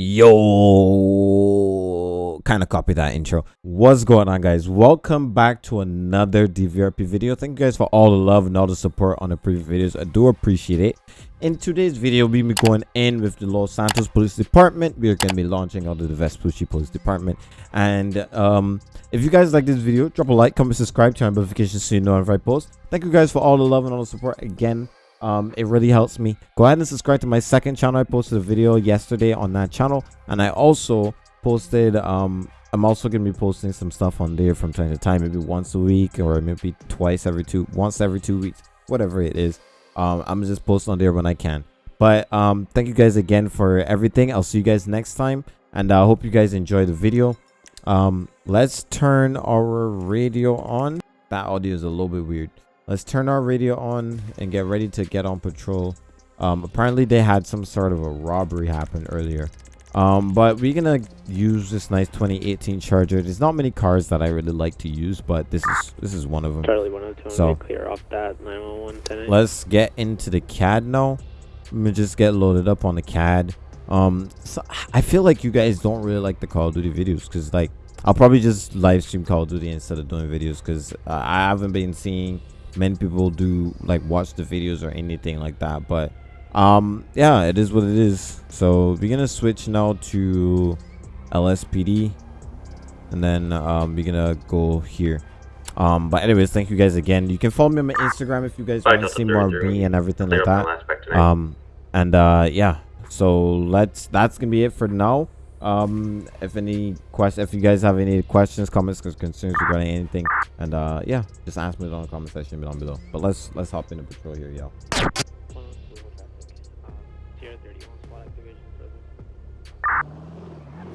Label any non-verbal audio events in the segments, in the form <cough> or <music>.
Yo, kind of copy that intro. What's going on, guys? Welcome back to another DVRP video. Thank you guys for all the love and all the support on the previous videos. I do appreciate it. In today's video, we'll be going in with the Los Santos Police Department. We're going to be launching out of the Vespucci Police Department. And um, if you guys like this video, drop a like, comment, subscribe, turn on notifications so you know if I post. Thank you guys for all the love and all the support again um it really helps me. Go ahead and subscribe to my second channel. I posted a video yesterday on that channel. And i also posted um i'm also gonna be posting some stuff on there from time to time. Maybe once a week or maybe twice every two once every two weeks whatever it is. Um i'm just posting on there when i can. But um thank you guys again for everything. I'll see you guys next time. And i hope you guys enjoy the video. Um let's turn our radio on. That audio is a little bit weird let's turn our radio on and get ready to get on patrol. Um apparently they had some sort of a robbery happen earlier. Um but we're gonna use this nice 2018 charger. There's not many cars that i really like to use but this is this is one of them. Charlie 102, So- clear off that 911 let's get into the cad now. Let me just get loaded up on the cad um so i feel like you guys don't really like the call of duty videos because like i'll probably just live stream call of duty instead of doing videos because uh, i haven't been seeing many people do like watch the videos or anything like that but um yeah it is what it is. So we're gonna switch now to lspd and then um we're gonna go here. Um but anyways thank you guys again. You can follow me on my instagram if you guys want to see more of me and everything like that. on aspect tonight. um and uh yeah so let's that's gonna be it for now um if any question if you guys have any questions comments concerns regarding anything and uh yeah just ask me down in the comment section down below but let's let's hop into patrol here y'all 102 traffic. Um, Sierra 31 SWAT activation present.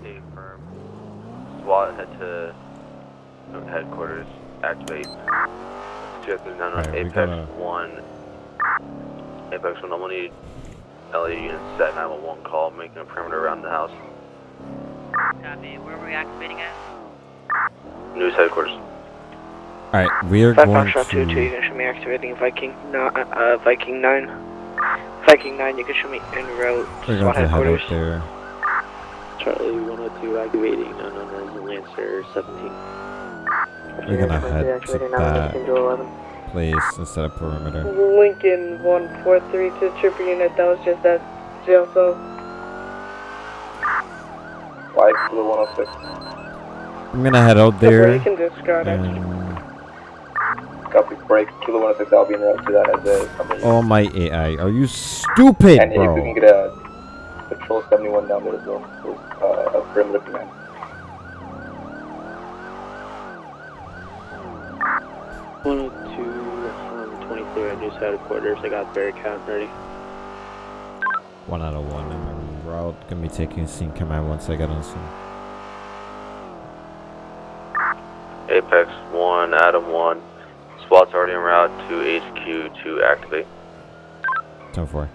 Stay firm. SWAT head to headquarters. Activate. Two three nine Alright, we Apex gotta- one. Apex one. I'm gonna need LA units set 911 call, making a perimeter around the house. Copy. Where are we activating at? News headquarters. all right we're Five going Foxtrot 2 2, you to can show me activating Viking, no, uh, uh, Viking 9. Viking 9, you can show me en route we're going SWAT to head headquarters. out there Charlie 102 activating unknown as Lancer 17. we're gonna head to that place instead of perimeter Lincoln 143 to trooper unit, that was just at jail cell. Five to the 106. i'm gonna head out You there can discard it. and Copy break. Kilo 106, I'll be in route to that as a company. oh my ai are you stupid and if we can bro get a Patrol 71 down there as well. with, Uh, a perimeter command. One hundred two, um, twenty-three at News Headquarters. I got Bearcat ready. one out of one i'm en route gonna be taking scene command once i get on scene Apex one. Adam one. SWAT's already en route to HQ to activate. 10 4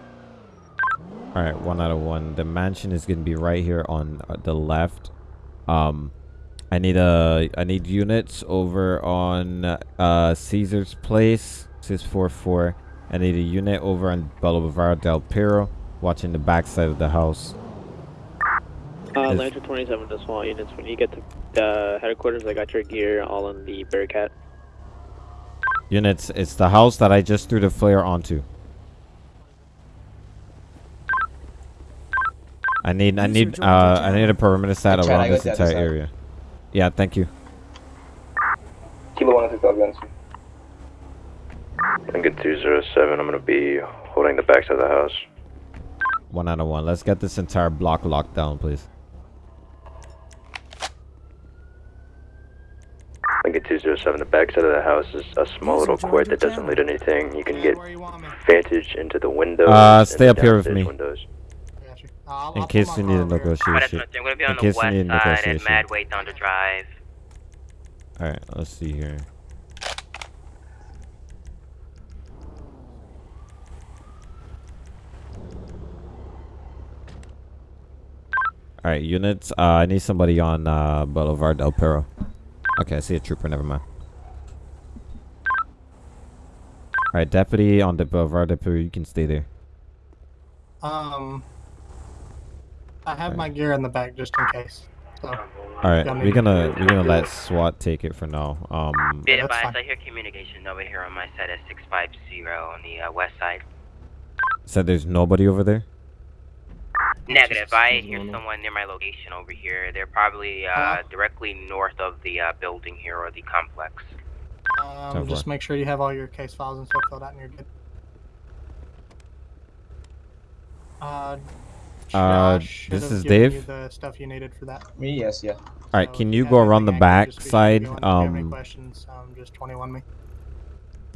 all right one out of one the mansion is gonna be right here on uh, the left um i need a i need units over on uh caesar's place 644 i need a unit over on boulevard del Perro watching the back side of the house Uh, Is- Lancer 27 to small units. When you get to the headquarters, I got your gear all in the Bearcat. units it's the house that i just threw the flare onto I need I need uh I need a perimeter set Hey, around this entire area. Yeah, thank you. Kilo 106, I'll be on 207. I'm gonna be holding the backside of the house. One out of one. Let's get this entire block locked down, please. Lincoln 207. The backside of the house is a small little court that doesn't lead anything. You can get vantage into the windows. Uh, stay up here with me. Windows. In case you need a negotiation. nothing. We're gonna be In case you need a side at negotiation. Mad Wayne Thunder Drive. Alright, let's see here. Alright, units. Uh, I need somebody on uh, Boulevard Del Perro. Okay, I see a trooper. Never mind. Alright, deputy on the Boulevard Del Perro. You can stay there. Um, I have my gear in the back just in case. So, All right, Y'all we're gonna we're gonna let SWAT take it for now. Um, Be advised. I hear communication over here on my side at 650 on the uh, west side. said there's nobody over there. Negative. I hear someone near my location over here. They're probably uh, Hello? directly north of the uh, building here or the complex. um, Ten just four. make sure you have all your case files and stuff filled out and you're good. Uh, Uh, this is Dave. You the stuff you needed for that. Me, yes, yeah. All right, So can you go around the back side? If any Um, questions, um, just 21 me.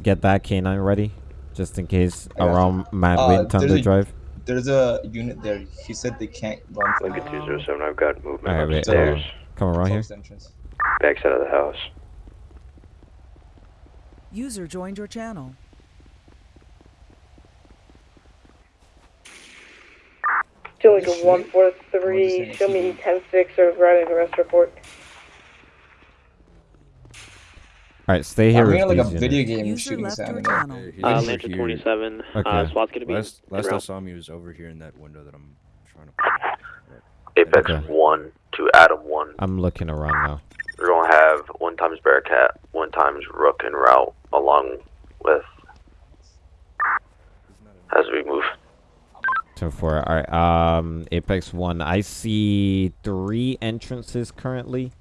get that canine ready, just in case I got you. around Mad Uh, Wind there's Thunder a- Drive. There's a unit there. He said they can't run from Lincoln Um, 207, I've got movement Alright, wait, upstairs. hold Come around here. closed entrance. Backside of the house. User joined your channel. Julie, like a four What three. is it? Show me ten six or writing arrest report. All right, stay here. I'm with hearing like a these video units. game User shooting left your sound. channel. Uh, over Lantern 27. Okay. Uh, SWAT's gonna be. Last, last I saw him, he was over here in that window that I'm trying to. Apex Okay. 1 to Adam 1. I'm looking around now. We're going to have one times Bearcat, one times Rook and Route, along with as we move. Ten four. All right. Um, Apex One. I see three entrances currently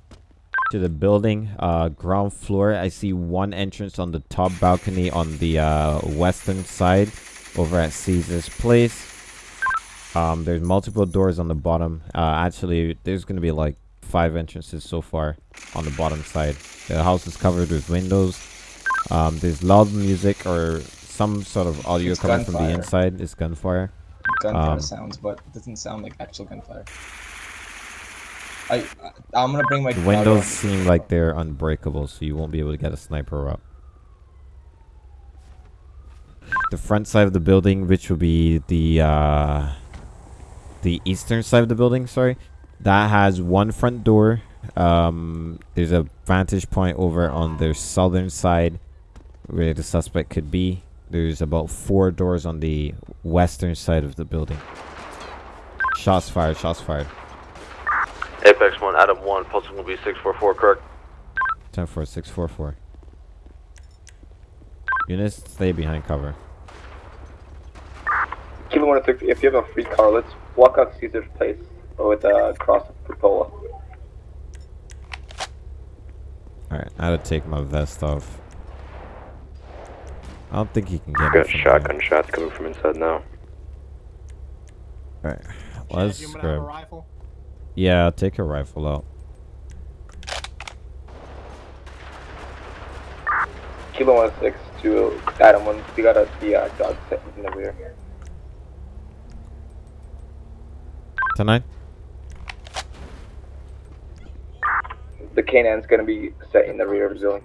to the building. Uh, ground floor. I see one entrance on the top balcony on the uh, western side, over at Caesar's Place. Um, there's multiple doors on the bottom. Uh, actually, there's gonna be like five entrances so far on the bottom side. The house is covered with windows. Um, there's loud music or some sort of audio It's coming from the inside. It's gunfire. Gunfire Um, sounds, but it doesn't sound like actual gunfire. I, I'm gonna bring my The windows seem like they're unbreakable, so you won't be able to get a sniper up. The front side of the building, which will be the uh, the eastern side of the building, sorry, that has one front door. Um, there's a vantage point over on the southern side where the suspect could be. There's about four doors on the western side of the building. Shots fired, shots fired. Apex 1, Adam 1, pulsing will be 644, correct? 10644. Units, stay behind cover. Kilo one six. If you have a free car, let's walk out Caesar's place with a cross of Portola. Alright, I had to take my vest off. I don't think he can get me Got from shotgun shots coming from inside now. Alright, let's you have a grab. Rifle? Yeah, I'll take a rifle out. Kilo one six to Adam one. We got a the uh, dog set in the rear. Tonight? The K9's gonna be set in the rear of the building.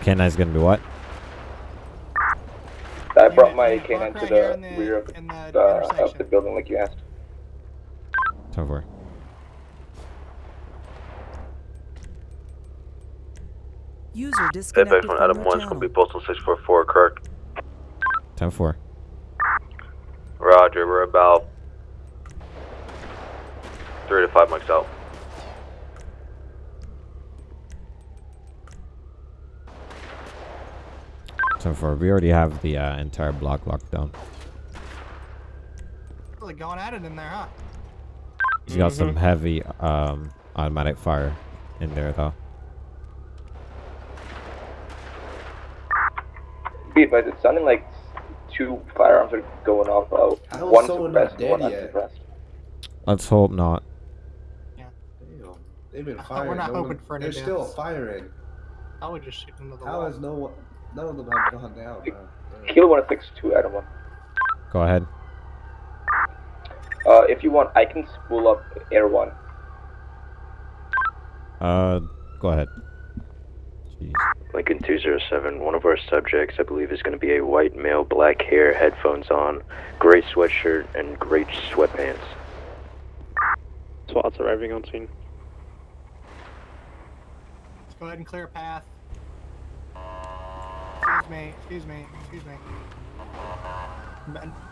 K9's gonna be what? I brought my Unit, K9 park to the, here in the- rear of, in the uh, of the building, like you asked. Ten four. User disconnected Apex 1, from Adam your 1's going to be postal 644, correct? Ten four. Roger, we're about three to five mics out. Ten four. We already have the uh, entire block locked down. Really going at it in there, huh? He's got some heavy um, automatic fire in there though. Be advised, it's sounding like two firearms are going off. Uh, How is one someone not suppressed, one unsuppressed. Let's hope not. Damn. They've been We're not no hoping one- for any They're still firing. I would just shoot into the How wall. has no one? None of them have gone down. man. Kilo one six two Adam one. Go ahead. Uh, if you want, I can spool up Air One. Uh, go ahead. Jeez. Lincoln 207, one of our subjects, I believe, is going to be a white male, black hair, headphones on, gray sweatshirt, and gray sweatpants. SWAT's arriving on scene. Let's go ahead and clear a path. Excuse me, excuse me, excuse me.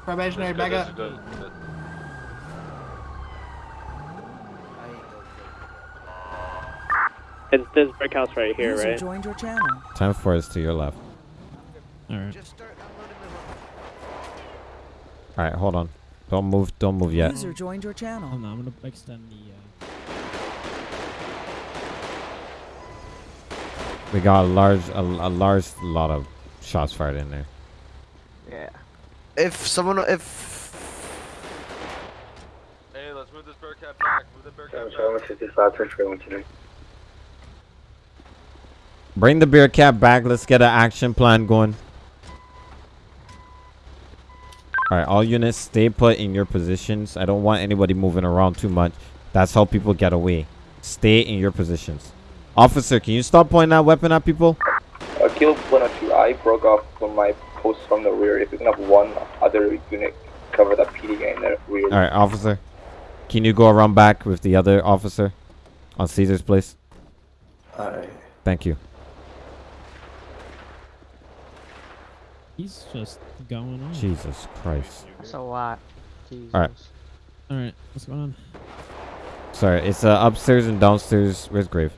Probationary, back up. It's this brick house right here, User right? joined your channel. 10-4 is to your left. Alright. All right, hold on. Don't move. Don't move yet. User joined your channel. Hold on, I'm gonna extend the. Uh... We got a large, a, a large lot of shots fired in there. Yeah. If someone, if Hey, let's move this Bearcat back. Move the Bearcat back. 755 for trailing today. Bring the Bearcat back. Let's get an action plan going. All right, all units stay put in your positions. I don't want anybody moving around too much. That's how people get away. Stay in your positions. Officer, can you stop pointing that weapon at people? Uh, Kilo 102, I broke off from my post from the rear. If you can have one other unit cover that PD guy in the rear. All right, officer. Can you go around back with the other officer on Caesar's place? Alright. Thank you. He's just going on. Jesus Christ. that's a lot. Jesus. All right. Alright, what's going on? Sorry, it's uh, upstairs and downstairs. Where's Grave?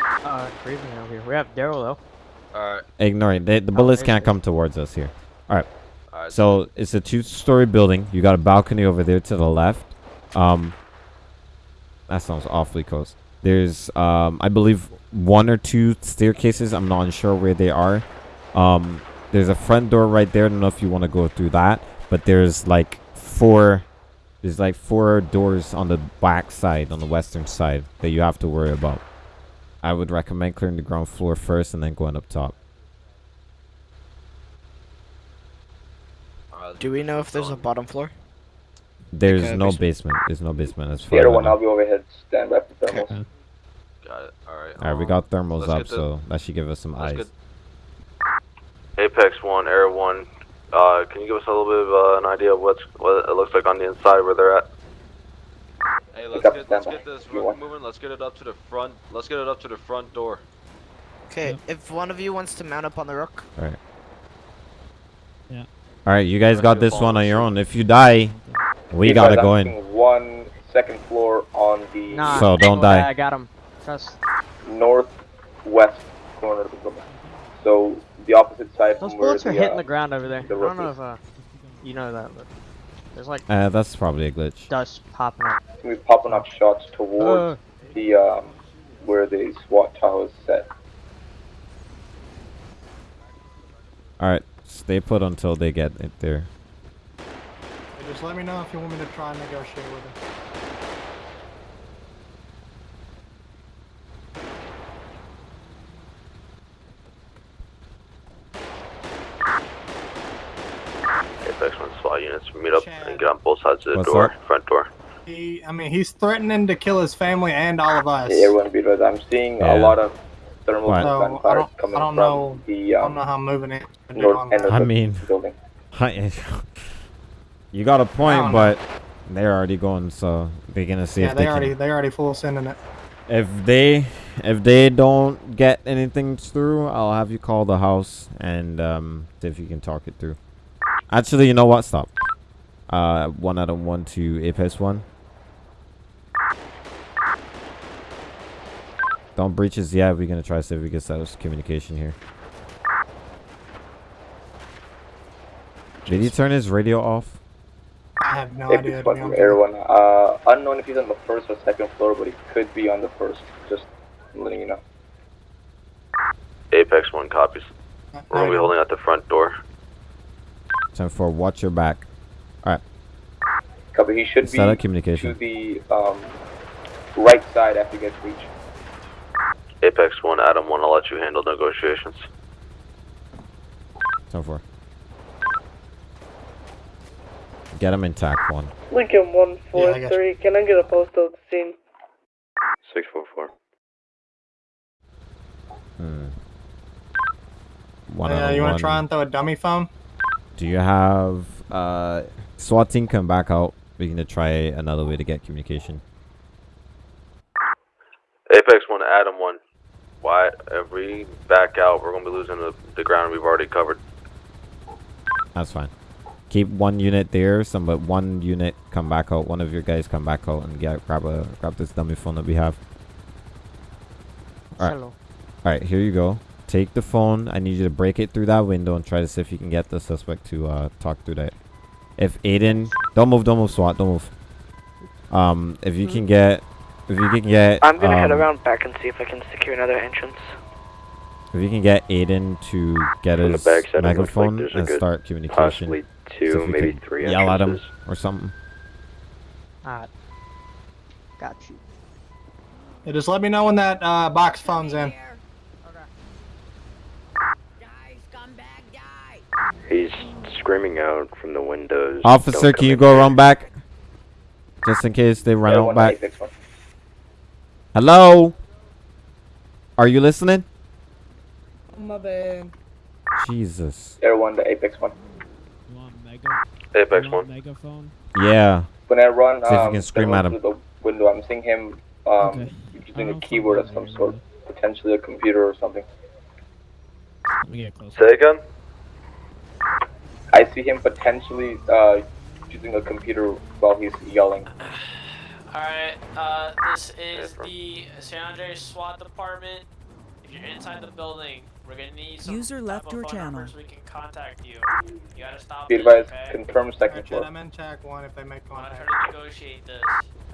Uh, Raven over here. We have Daryl though. Alright. Ignore it. They, the Oh, bullets there's can't come towards us here. All right. Alright. So it's a two-story building. You got a balcony over there to the left. Um, that sounds awfully close. There's, um, I believe, one or two staircases. I'm not sure where they are. Um, there's a front door right there. I don't know if you want to go through that, but there's like four. There's like four doors on the back side, on the western side, that you have to worry about. I would recommend clearing the ground floor first and then going up top. Do we know if there's a bottom floor? There's Like a no basement? basement. There's no basement as The far as other one. I'll be overhead. Stand by for thermals. Okay. Got it. Alright. All right, we um, got thermals up, the- so that should give us some let's eyes. Get- Apex 1, Air 1. Uh, can you give us a little bit of uh, an idea of what's, what it looks like on the inside where they're at? Hey, let's get, let's get this You moving. Let's get it up to the front. Let's get it up to the front door. Okay, Yep. if one of you wants to mount up on the rook, All right. Yeah. All right, you guys Rest got this one on your own. If you die, we You gotta guys, go in. One second floor on the nah. So don't oh, die. yeah, I got him. Trust. northwest corner of the building. So the opposite side Those from where bullets the, are hitting uh, the ground over there. the I rook don't know if uh, you know that, but there's like Uh, that's probably a glitch. dust popping up. We're popping up shots towards Uh, the um, where the SWAT tower is set. All right, stay put until they get it there. Hey, just let me know if you want me to try and negotiate with him. Apex 1 units meet up Chad. and get on both sides of the What's door, up? front door. He, I mean, he's threatening to kill his family and all of us. Yeah, everyone be advised. I'm seeing Yeah. a lot of thermal What? So, I gunfire don't- coming I don't from know- the I don't um, know how I'm moving it. north end of I the mean- building. <laughs> you got a point, don't know. but they're already going, so they're gonna see Yeah, if they, they already can. they already full sending it. If they, if they don't get anything through, I'll have you call the house and um, see if you can talk it through. Actually, you know what? Stop. Uh, one out of one to Apex one. Don't breach us yet. We're gonna try to see if we can set up communication here. Did he turn his radio off? I have no idea. Apex To one from. Air One. Uh, unknown if he's on the first or second floor, but he could be on the first. Just letting you know. Apex 1 copies. I- We're gonna be holding at the front door. Time for watch your back. Alright. Copy. He should Set up be communication. to the um, right side after he gets reached. Apex 1, Adam 1, I'll let you handle negotiations. Time for. Get him intact one. Lincoln one Yeah, four three. Can I get a postal at the scene? 644. Hmm. One Uh, you want to try and throw a dummy phone? Do you have uh SWAT team come back out? We're gonna try another way to get communication. Apex 1, Adam 1. Why, if we back out, we're gonna be losing the, the ground we've already covered. That's fine. Keep one unit there. Some but one unit come back out. One of your guys come back out and get grab a grab this dummy phone that we have. Alright. Hello. Alright, here you go. Take the phone. I need you to break it through that window and try to see if you can get the suspect to uh, talk through that. If Aiden, don't move, don't move, SWAT, don't move. Um, if you can get, if you can get, I'm gonna head um, around back and see if I can secure another entrance. If you can get Aiden to get From the his backside, like megaphone and start communication. possibly two, if we maybe could three Yell at him or something. Alright. Got you. Yeah, just let me know when that uh, box phone's in. He's screaming out from the windows. Officer, can you go here." around back? Just in case they run Air out back. Hello? Are you listening? My bad. Jesus. Air one, the Apex one. You want mega? Apex you want one. Megaphone. Yeah. When I run, See if you um, can scream at him. through the window, I'm seeing him um, Okay. using a I'll keyboard of some sort, potentially a computer or something. Let me get closer. Say again? I see him potentially uh, using a computer while he's yelling. <sighs> Alright, uh, this is the San Andreas SWAT department. If you're inside the building, we're gonna need some User type left of your channel. so we can contact you. You gotta stop Be advised, okay? confirm second Alright, floor. I'm in check one if they make I'm gonna contact. negotiate this.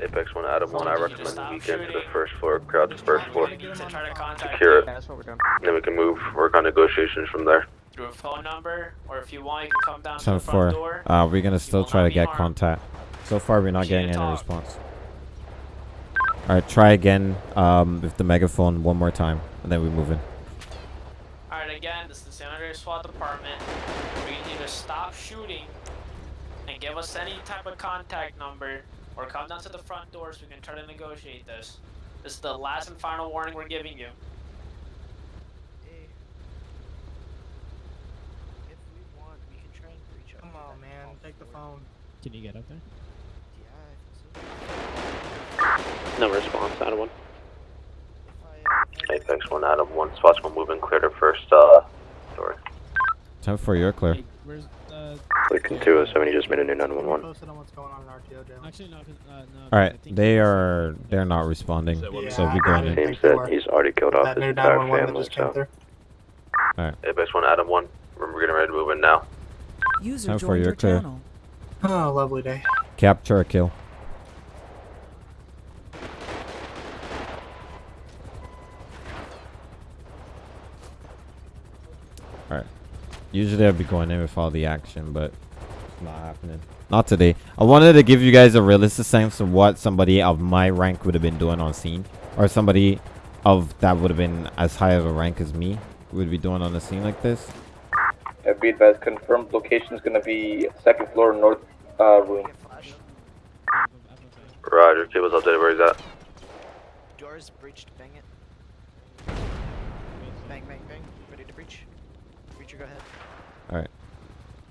Apex one, Adam one. I Can you recommend stop we get to the first floor, crowd to first floor. To try to contact Secure it. Yeah, that's what we're doing. Then we can move, work on negotiations from there. Through a phone number, or if you want, you can come down to the front four. door. Uh, we're gonna still try to get harmed. contact. So far, we're not getting any talk. response. Alright, try again um, with the megaphone one more time, and then we move in. Alright, again, this is the San Andreas SWAT department. We can either stop shooting and give us any type of contact number, or come down to the front door so we can try to negotiate this. This is the last and final warning we're giving you. If we want, we can try and reach Come on, man. Take the phone. Can you get up there? No response, Adam one. Apex one, Adam one. Spots will move in clear to first uh, door. Ten four, you're clear. Hey, where's uh? Clicking 207, he just made a new 911. Posted on what's going on in RTO jail. Actually, no. 'cause, Uh, no. 'cause All I right, think they are they're not responding, Yeah, so we I go got in. it. Seems that he's already killed off That his entire 911 that family, just came so. through. Apex one, Adam one. We're getting ready to move in now. User Time for joined your your clear. channel. Oh, lovely day. Capture or kill. Alright. Usually I'd be going in with all the action, but it's not happening. Not today. I wanted to give you guys a realistic sense of what somebody of my rank would have been doing on scene. Or somebody of that would have been as high of a rank as me would be doing on a scene like this. Uh, be advised, confirmed location is gonna be second floor north uh, room. Roger, keep cable's updated. Where is that? Doors breached. Bang it. Bang, bang, bang. Ready to breach. Breacher, go ahead. Alright.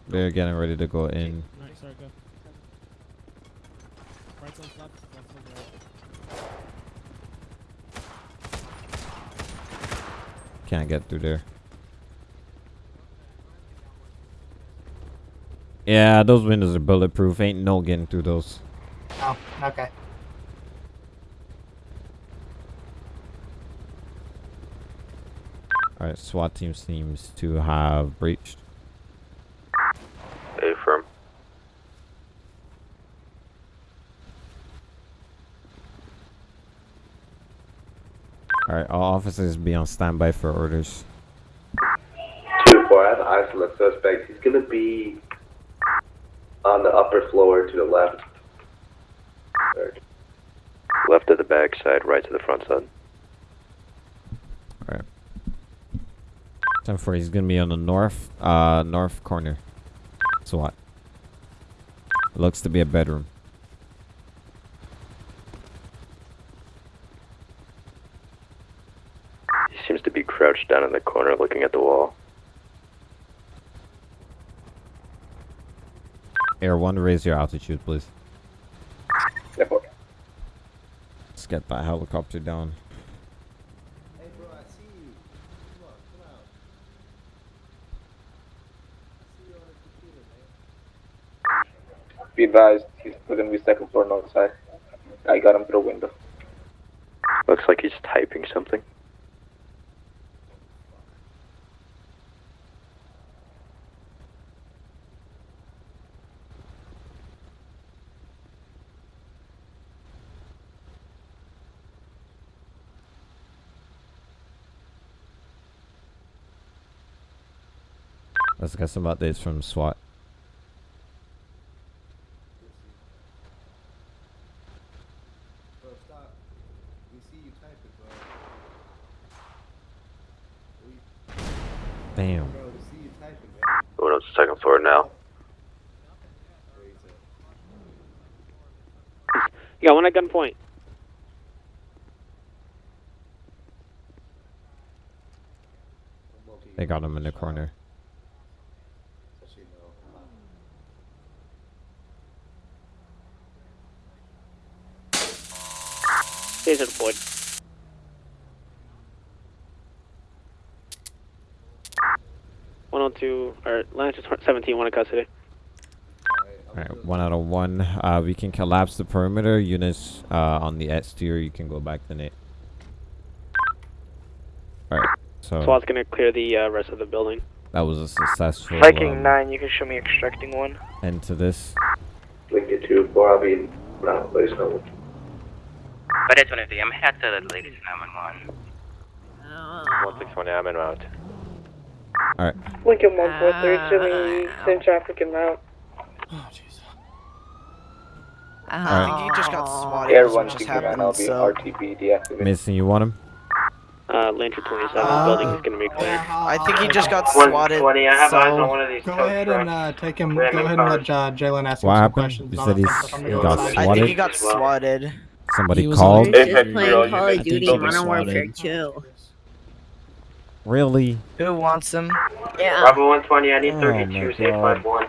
They're getting ready to go in. Alright, sorry, go. Right one's left, left one's right. Can't get through there. Yeah, those windows are bulletproof. Ain't no getting through those. Oh, okay. Alright, SWAT team seems to have breached. A firm. Alright, all officers be on standby for orders. Two four, I have an isolate suspect. He's gonna be on the upper floor to the left. Left to the back side, right to the front side. Alright. Time for he's gonna be on the north uh north corner. SWAT. Looks to be a bedroom. He seems to be crouched down in the corner looking at the wall. Air one, raise your altitude, please. Yeah, boy. Let's get that helicopter down. Hey, bro, I see you. Come on, come out. I see you on the computer, man. Be advised, he's gonna be second floor north side. I got him through a window. Looks like he's typing something. Let's get some updates from SWAT. Bro, stop. We see you typing, bro. We, Damn. bro, we see you typing. Going up to second floor now. Where he's at. You got one at gunpoint. They got him in the corner. Just so you know. Taser deployed. One oh two or Lancer seventeen, one in custody. Alright, I'm Alright, good. one out of one. Uh, we can collapse the perimeter. Units uh, on the exterior, you can go back to Nate. Alright, so SWAT's gonna clear the uh, rest of the building. that was a successful Viking um, nine, you can show me extracting one. end to this. Lincoln two four. I'll be around place number. But it's one of the. I'm head to the latest 911. One six twenty. I'm in route. Alright, Lincoln one four three, chilling Eastern traffic and route. Oh, jeez. Alright. I think he just got swatted. Air is just sixty nine. I'll happened. be So RTB deactivated. Mason, you want him? Uh, Lancer twenty seven, Uh, building is gonna be cleared. I think he just got swatted. So Go ahead and uh, take him. Go ahead and let uh, Jalen ask him What some happened? questions. You on said he's- I'm he got go inside. I think he got swatted. Somebody He was called? on- Just playing Call of Duty Modern Warfare 2. Really? Who wants him? Yeah. Bravo one twenty, I need Oh thirty my two, safe God. five one.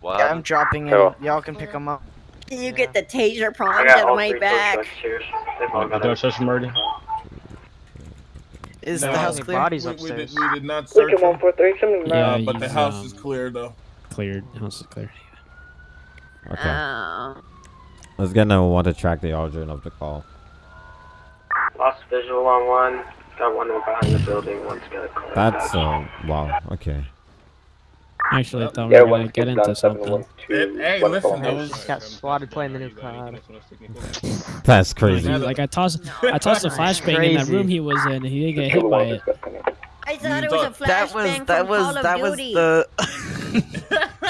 What? Yeah, I'm dropping him. Oh. Y'all can pick him up. You get the taser I prongs got out of my back. trucks here. They've all Is No, the house clear? body's We- we did- we did not search Lincoln one four three, Yeah, but the house um, is clear though. Cleared. House is cleared. Okay. Uh, Let's get number one to track the origin of the call. Lost visual on one. Got one behind the building. One's got a That's, path. uh, wow, okay. actually, I thought we were gonna get into something. Hey, listen, phone that house. got swatted playing the new cloud. <laughs> That's Like, crazy. like I tossed, I tossed a <laughs> flashbang in that room he was in, and he didn't get hit by it. discussing. I thought it was a flashbang That was from that was Call of that was Duty. <laughs>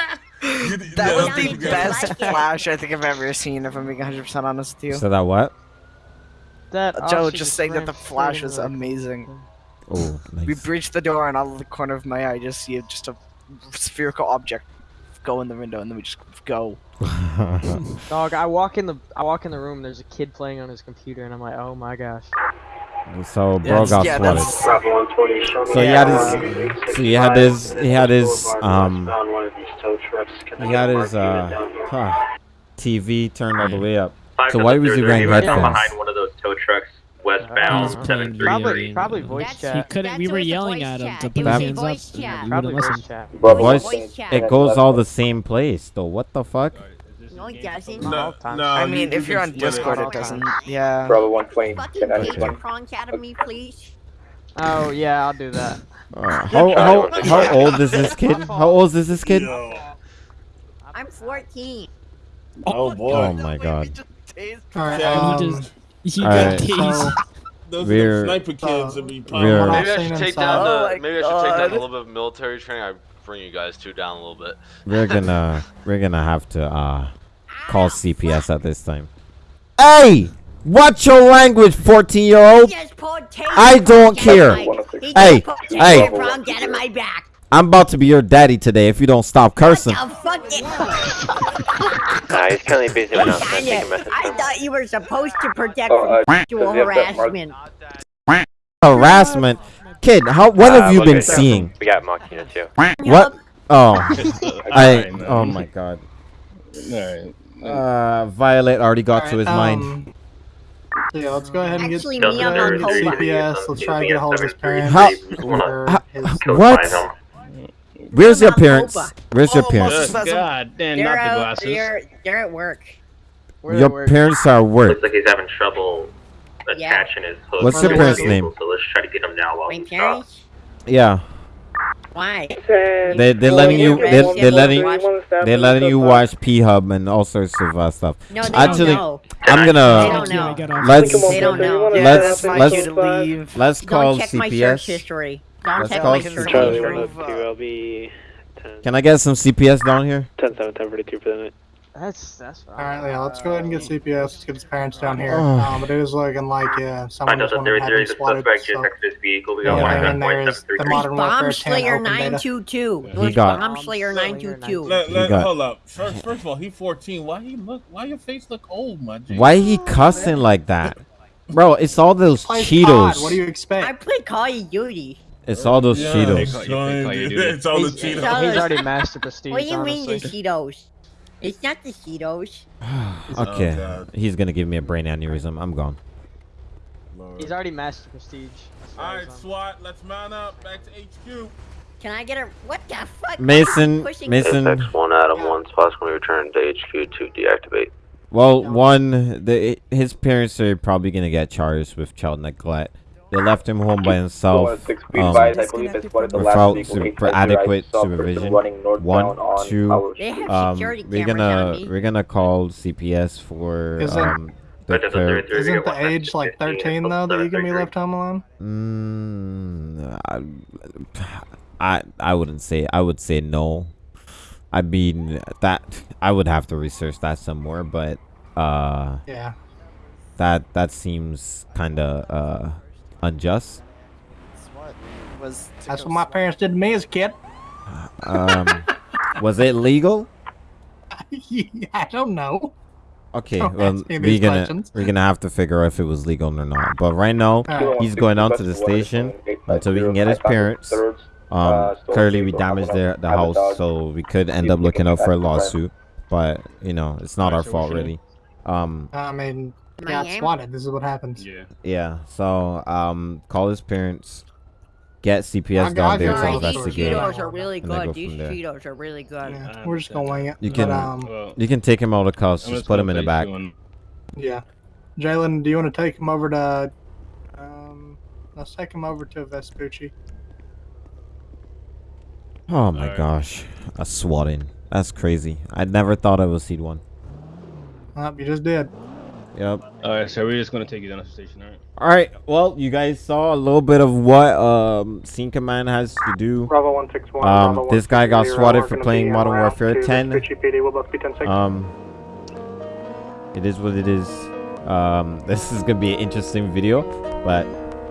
the that was the best like flash I think I've ever seen. If I'm being 100 percent honest with you. So that what? That Joe officer just saying that the flash straight was into amazing. Oh, nice. We nice. breached the door, and out of the corner of my eye, I just see just a spherical object go in the window, and then we just go. <laughs> Dog, I walk in the I walk in the room. There's a kid playing on his computer, and I'm like, oh my gosh. So bro got yeah, swatted. that's- Bravo one twenty, show me. So he Yeah, had his, so he had his, he had his, um, westbound, one of these tow trucks. Can I he had his, uh, unit down here? huh, TV turned all the way up. So why was he third, wearing he was headphones? behind one of those tow trucks He was westbound playing seven three Probably probably voice That's- He chat. couldn't. We were it was a yelling at him to put was his hands up. and chat. he Probably wouldn't voice chat. But It voice, voice chat. it goes all the same place though. What the fuck? No, it. No, No, I mean, you if you're on split it. Discord, it doesn't. Yeah. Bravo one twenty. Fucking Ten take ninety the one. prongs out of please. Oh yeah, I'll do that. Uh, how how how old is this kid? How old is this kid? Yo. I'm 14. Oh boy. Oh my god. All right. He Um, just, he Alright. got tased. so, Those We're- the sniper kids that be we're- popping. Maybe I should take down Oh the. my Maybe I should take down a little bit of military training. I bring you guys two down a little bit. We're gonna <laughs> we're gonna have to uh call CPS at this time. Hey, watch your language, fourteen year old. He just pulled taser I don't prongs out of care. Hey, hey. taser prongs out of my back. I'm about to be your daddy today if you don't stop cursing. The fuck it- Nah, he's currently busy right now. so I'm Dang taking it. a message. I thought you were supposed to protect Oh, uh, from sexual does he have that mark? harassment. Harassment, kid. How what have Uh, you okay, been so seeing? We got mock unit too. What? Oh, <laughs> I. Oh my god. Alright. Uh, Violet already got to his mind. um, Yeah, let's go ahead and get Actually, Doesn't me on matter, my there's CPS. CPS. Let's try to get a hold of his parents. How- how- his- What? Where's your parents? Boba. Where's your Oh, parents? Moses- God damn, not the glasses. They're, they're at work. Where they Your work. parents are at work. Looks like he's having trouble Yeah. attaching his hook. What's to your parents' name? So let's try to get him now while My he's parents? Yeah, Why? they they're letting you they they're letting they're letting you watch P Hub and all sorts of uh, stuff. No, they Actually, don't know. I'm gonna don't know. Let's They don't know. Let's- that's my let's- cue to leave. let's call Don't check my search CPS. history. Don't Let's check call my search Charlie history. one two. 10. Can I get some CPS down here? 10 7 10 42 for the night. That's that's fine. All right, yeah, let's go ahead and get CPS. Let's get his parents down here. <sighs> Um, but it is looking like yeah, someone Find out just that wanted there to have there him is a swatted. suspect So, just next to this vehicle. We yeah, got and then there is the modern warfare Bomb 10 Slayer open beta. 922. He There's got- Bomb Slayer 922. Let, He let, got- hold up. First, first of all, he 14. Why he look? Why your face look old, my G? Why he cussing like that? Bro, it's all those Plays Cheetos. COD, What do you expect? I play Call of Duty. It's all those Yeah, Cheetos. son, dude. It's all the He's, Cheetos. he's already mastered prestige. What do you mean the honestly. Cheetos? It's not the Cheetos. <sighs> okay, God. he's gonna give me a brain aneurysm. I'm gone. He's already mastered prestige. as far All as right, I'm- SWAT. Let's mount up. Back to HQ. Can I get a what the fuck? Mason, Mason. Apex 1, Adam 1, possibly return to HQ to deactivate. Well, one, the his parents are probably gonna get charged with child neglect. They left him home by himself. Um, wide, I believe it's one of the last without super adequate supervision. One, two. Howard They have Um, we're gonna we're gonna call CPS for Isn't- um the But clear- doesn't there- Isn't the age like 13 though that you can be left home alone? Mm, I, I I wouldn't say. I would say no. I mean that I would have to research that some more, but uh, Yeah. that that seems kind of uh unjust. Was That's what my parents did to me as a kid. Um, <laughs> was it legal? I don't know. Okay, Don't well we're these gonna questions. we're gonna have to figure out if it was legal or not. But right now Alright. he's going down to the station until we can get his parents. Um, clearly we damaged their the house, so we could end up looking out for a lawsuit. But you know, it's not our fault really. Um, I mean, got Miami? swatted. This is what happens. Yeah. yeah. So um, call his parents, get CPS I'll- down I'll there to you Alright, these investigate. Cheetos are really and go good. from These there. Cheetos are really good. Yeah, we're just gonna wing it. You But, can um, Well, you can take him out of cuffs. Just just put him in the back. you on- yeah. Jalen, do you want to take him over to? Um, let's take him over to Vespucci. Oh my Alright. gosh, a swatting. That's crazy. I never thought I would see one. Oh, you just did. Yep. All right, so we're just gonna take you down to the station, all right? All right. Well, you guys saw a little bit of what um Scene Command has to do. Bravo one six one. Um, this guy got swatted for playing Modern Warfare 10. Um, it is what it is. Um, <laughs> this is gonna be an interesting video, but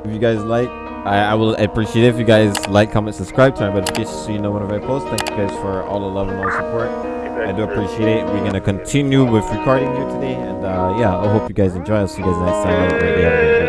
if you guys like, I, I will appreciate it if you guys like, comment, subscribe, turn on notifications so you know whenever I post. Thank you guys for all the love and all the support. I do appreciate it. We're gonna continue with recording here today, and uh, yeah, I hope you guys enjoy. I'll see you guys next time.